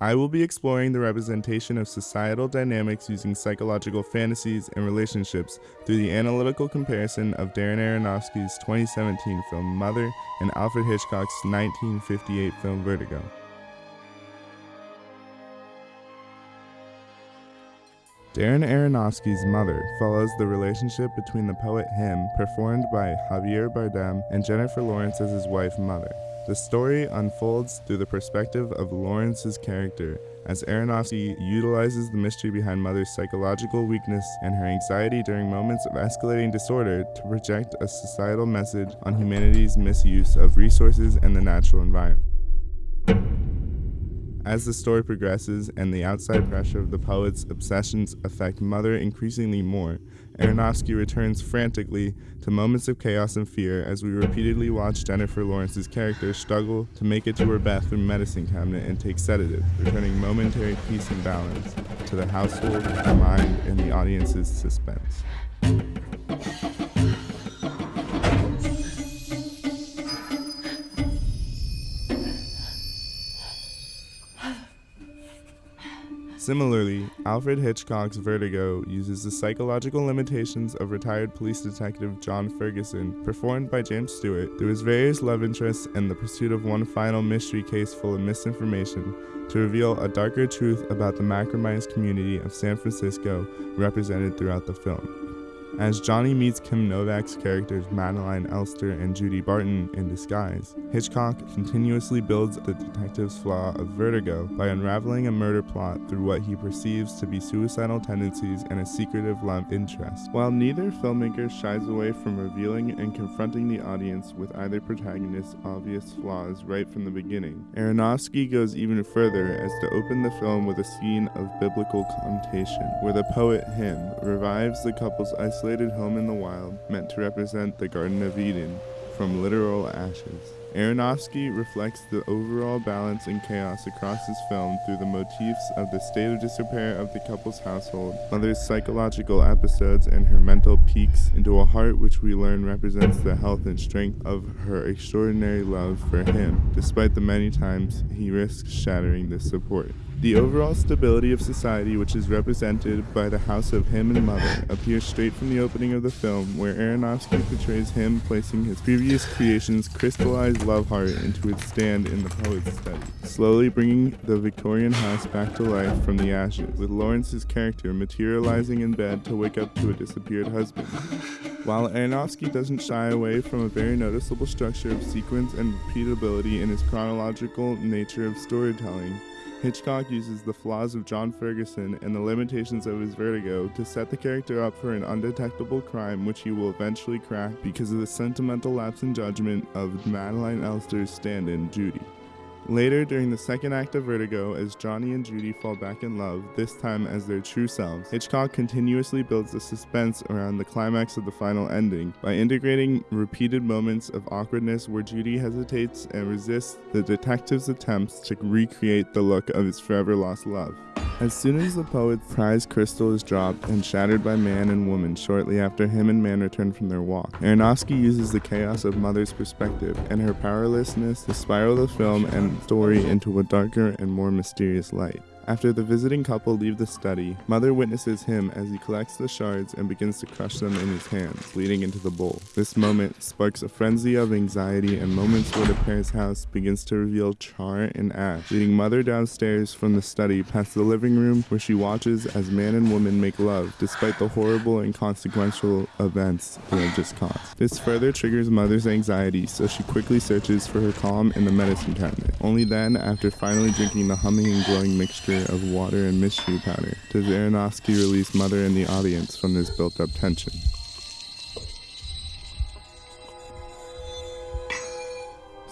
I will be exploring the representation of societal dynamics using psychological fantasies and relationships through the analytical comparison of Darren Aronofsky's 2017 film Mother and Alfred Hitchcock's 1958 film Vertigo. Darren Aronofsky's Mother follows the relationship between the poet Him, performed by Javier Bardem, and Jennifer Lawrence as his wife Mother. The story unfolds through the perspective of Lawrence's character as Aronofsky utilizes the mystery behind Mother's psychological weakness and her anxiety during moments of escalating disorder to project a societal message on humanity's misuse of resources and the natural environment. As the story progresses and the outside pressure of the poet's obsessions affect Mother increasingly more, Aronofsky returns frantically to moments of chaos and fear as we repeatedly watch Jennifer Lawrence's character struggle to make it to her bathroom medicine cabinet and take sedative, returning momentary peace and balance to the household, the mind, and the audience's suspense. Similarly, Alfred Hitchcock's Vertigo uses the psychological limitations of retired police detective John Ferguson, performed by James Stewart, through his various love interests and the pursuit of one final mystery case full of misinformation, to reveal a darker truth about the macromized community of San Francisco represented throughout the film. As Johnny meets Kim Novak's characters Madeleine Elster and Judy Barton in disguise, Hitchcock continuously builds the detective's flaw of vertigo by unraveling a murder plot through what he perceives to be suicidal tendencies and a secretive love interest. While neither filmmaker shies away from revealing and confronting the audience with either protagonist's obvious flaws right from the beginning, Aronofsky goes even further as to open the film with a scene of biblical connotation, where the poet Him revives the couple's isolated isolated home in the wild, meant to represent the Garden of Eden, from literal ashes. Aronofsky reflects the overall balance and chaos across his film through the motifs of the state of disrepair of the couple's household, mother's psychological episodes, and her mental peeks into a heart which we learn represents the health and strength of her extraordinary love for him, despite the many times he risks shattering this support. The overall stability of society, which is represented by the house of him and mother, appears straight from the opening of the film, where Aronofsky portrays him placing his previous creation's crystallized love heart into its stand in the poet's study, slowly bringing the Victorian house back to life from the ashes, with Lawrence's character materializing in bed to wake up to a disappeared husband. While Aronofsky doesn't shy away from a very noticeable structure of sequence and repeatability in his chronological nature of storytelling, Hitchcock uses the flaws of John Ferguson and the limitations of his vertigo to set the character up for an undetectable crime which he will eventually crack because of the sentimental lapse in judgment of Madeleine Elster's stand in, Judy. Later, during the second act of Vertigo, as Johnny and Judy fall back in love, this time as their true selves, Hitchcock continuously builds the suspense around the climax of the final ending by integrating repeated moments of awkwardness where Judy hesitates and resists the detective's attempts to recreate the look of his forever lost love. As soon as the poet's prize crystal is dropped and shattered by man and woman shortly after him and man return from their walk, Aronofsky uses the chaos of Mother's perspective and her powerlessness to spiral the film and story into a darker and more mysterious light. After the visiting couple leave the study, Mother witnesses him as he collects the shards and begins to crush them in his hands, leading into the bowl. This moment sparks a frenzy of anxiety and moments where the pair's house begins to reveal char and ash, leading Mother downstairs from the study past the living room where she watches as man and woman make love despite the horrible and consequential events they have just caused. This further triggers Mother's anxiety, so she quickly searches for her calm in the medicine cabinet. Only then, after finally drinking the humming and glowing mixture of water and mystery powder does Aronofsky release Mother and the audience from this built up tension.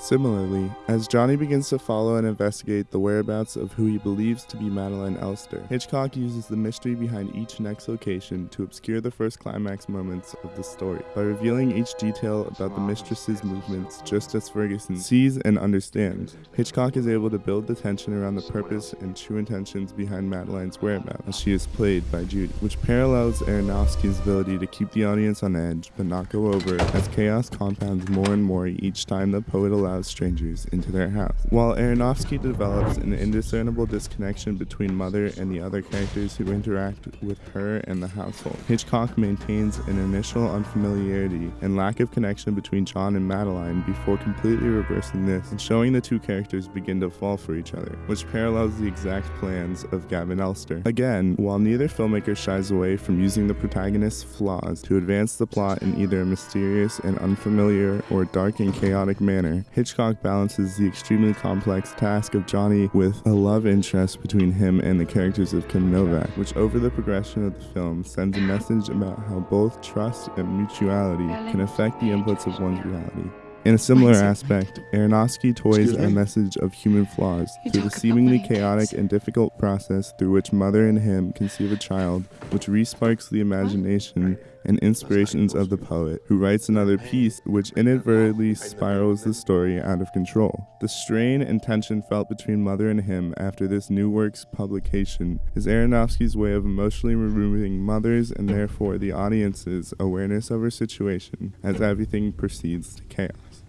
Similarly, as Johnny begins to follow and investigate the whereabouts of who he believes to be Madeleine Elster, Hitchcock uses the mystery behind each next location to obscure the first climax moments of the story by revealing each detail about the mistress's movements just as Ferguson sees and understands. Hitchcock is able to build the tension around the purpose and true intentions behind Madeleine's whereabouts as she is played by Judy, which parallels Aronofsky's ability to keep the audience on edge but not go over as chaos compounds more and more each time the poet allows allows strangers into their house. While Aronofsky develops an indiscernible disconnection between Mother and the other characters who interact with her and the household, Hitchcock maintains an initial unfamiliarity and lack of connection between John and Madeleine before completely reversing this and showing the two characters begin to fall for each other, which parallels the exact plans of Gavin Elster. Again, while neither filmmaker shies away from using the protagonist's flaws to advance the plot in either a mysterious and unfamiliar or dark and chaotic manner, Hitchcock balances the extremely complex task of Johnny with a love interest between him and the characters of Kim Novak, which over the progression of the film sends a message about how both trust and mutuality can affect the inputs of one's reality. In a similar aspect, Aronofsky toys a message of human flaws through the seemingly chaotic and difficult process through which mother and him conceive a child, which resparks the imagination and inspirations of the poet, who writes another piece which inadvertently spirals the story out of control. The strain and tension felt between Mother and him after this new work's publication is Aronofsky's way of emotionally removing Mother's and therefore the audience's awareness of her situation as everything proceeds to chaos.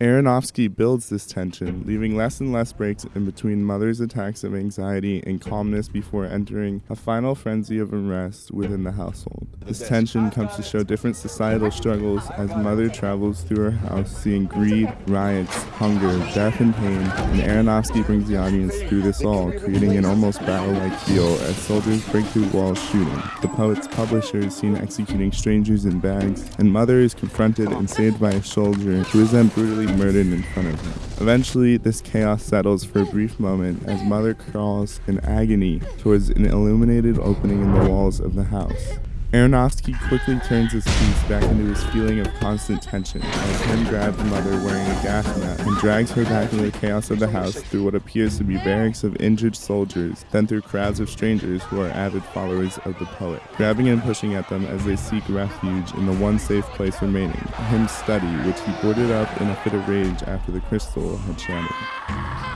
Aronofsky builds this tension, leaving less and less breaks in between Mother's attacks of anxiety and calmness before entering a final frenzy of unrest within the household. This tension comes to show different societal struggles as Mother travels through her house seeing greed, riots, hunger, death, and pain, and Aronofsky brings the audience through this all, creating an almost battle-like feel as soldiers break through walls shooting. The poet's publisher is seen executing strangers in bags, and Mother is confronted and saved by a soldier who is then brutally murdered in front of him. Eventually, this chaos settles for a brief moment as Mother crawls in agony towards an illuminated opening in the walls of the house. Aronofsky quickly turns his piece back into his feeling of constant tension as him grabs Mother wearing a gas mask and drags her back into the chaos of the house through what appears to be barracks of injured soldiers, then through crowds of strangers who are avid followers of the poet, grabbing and pushing at them as they seek refuge in the one safe place remaining, him's study, which he boarded up in a fit of rage after the crystal had shattered.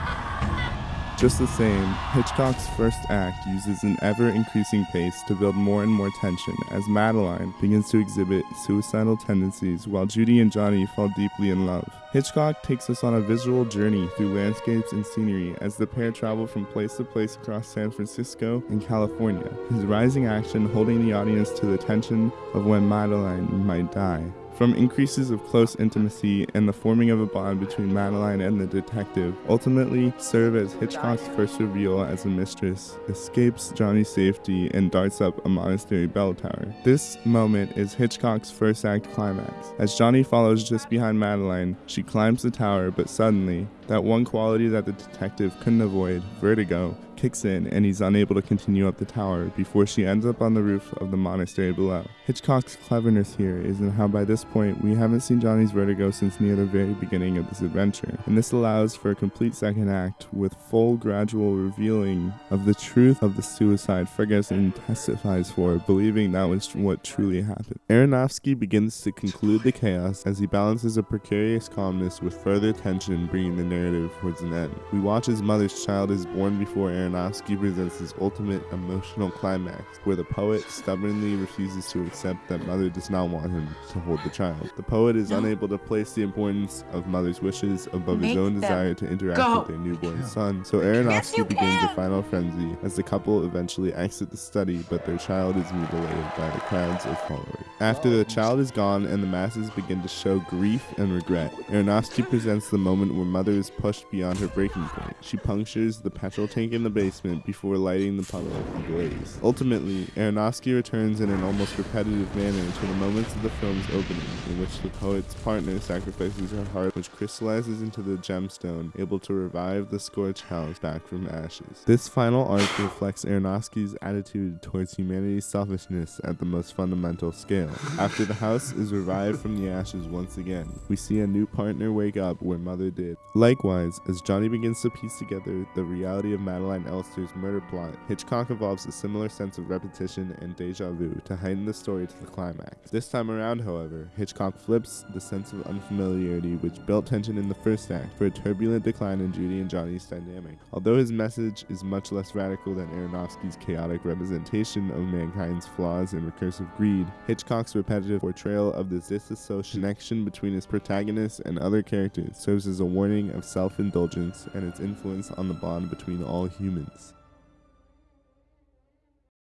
Just the same, Hitchcock's first act uses an ever increasing pace to build more and more tension as Madeleine begins to exhibit suicidal tendencies while Judy and Johnny fall deeply in love. Hitchcock takes us on a visual journey through landscapes and scenery as the pair travel from place to place across San Francisco and California, his rising action holding the audience to the tension of when Madeleine might die. From increases of close intimacy and the forming of a bond between Madeleine and the detective, ultimately serve as Hitchcock's first reveal as a mistress escapes Johnny's safety and darts up a monastery bell tower. This moment is Hitchcock's first act climax. As Johnny follows just behind Madeleine, she climbs the tower, but suddenly, that one quality that the detective couldn't avoid, vertigo, kicks in and he's unable to continue up the tower before she ends up on the roof of the monastery below. Hitchcock's cleverness here is in how by this point we haven't seen Johnny's vertigo since near the very beginning of this adventure, and this allows for a complete second act with full gradual revealing of the truth of the suicide Ferguson testifies for, believing that was what truly happened. Aronofsky begins to conclude the chaos as he balances a precarious calmness with further tension bringing the narrative towards an end. We watch as mother's child is born before Aronofsky presents his ultimate emotional climax, where the poet stubbornly refuses to accept that Mother does not want him to hold the child. The poet is no. unable to place the importance of Mother's wishes above Make his own desire to interact go. with their newborn son, so Aronofsky begins a final frenzy as the couple eventually exit the study, but their child is mutilated by the crowds of followers. After the child is gone and the masses begin to show grief and regret, Aronofsky presents the moment where Mother is pushed beyond her breaking point. She punctures the petrol tank in the basement before lighting the public ablaze. Ultimately, Aronofsky returns in an almost repetitive manner to the moments of the film's opening, in which the poet's partner sacrifices her heart, which crystallizes into the gemstone, able to revive the scorched house back from ashes. This final arc reflects Aronofsky's attitude towards humanity's selfishness at the most fundamental scale. After the house is revived from the ashes once again, we see a new partner wake up where Mother did. Like Likewise, as Johnny begins to piece together the reality of Madeleine Elster's murder plot, Hitchcock evolves a similar sense of repetition and deja vu to heighten the story to the climax. This time around, however, Hitchcock flips the sense of unfamiliarity which built tension in the first act for a turbulent decline in Judy and Johnny's dynamic. Although his message is much less radical than Aronofsky's chaotic representation of mankind's flaws and recursive greed, Hitchcock's repetitive portrayal of the disassociation connection between his protagonist and other characters serves as a warning of self indulgence and its influence on the bond between all humans.